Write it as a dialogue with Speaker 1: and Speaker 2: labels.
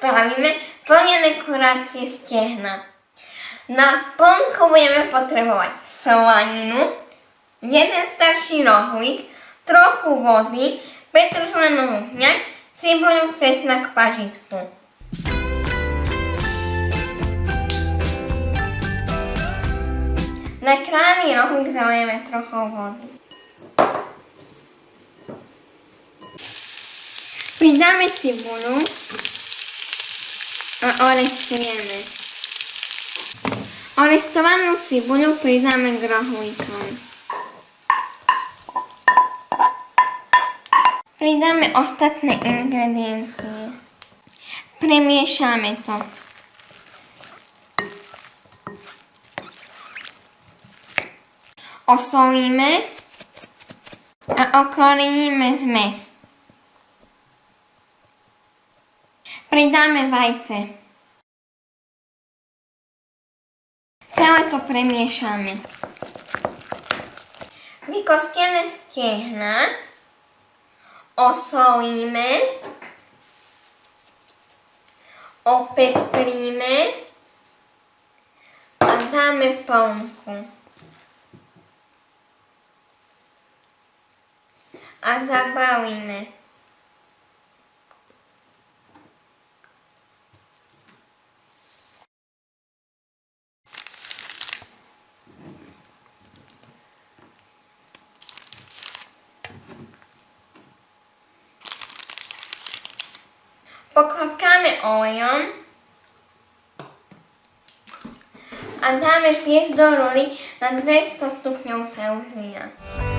Speaker 1: spravíme plne dekorácie stehna. Na plnku budeme potrebovať slaninu, jeden starší rohlík, trochu vody, petržlenovú hňať, cibuľu, cesnak, pažitku. Na krány rohlík zalejeme trochu vody. Pridáme cibuľu a orestujeme. Orestovanú cibuľu pridáme k rohlíkom. Pridáme ostatné ingrediencie. Premiešame to. Osolíme a okoreníme zmes. Pridáme vajce. Celé to premiešame. Vykostené stehna osolíme, opepríme a dáme plnku. A zabalíme. Pokładkamy olejem. A damy pieść do roli na 200 stopni Celsjusza.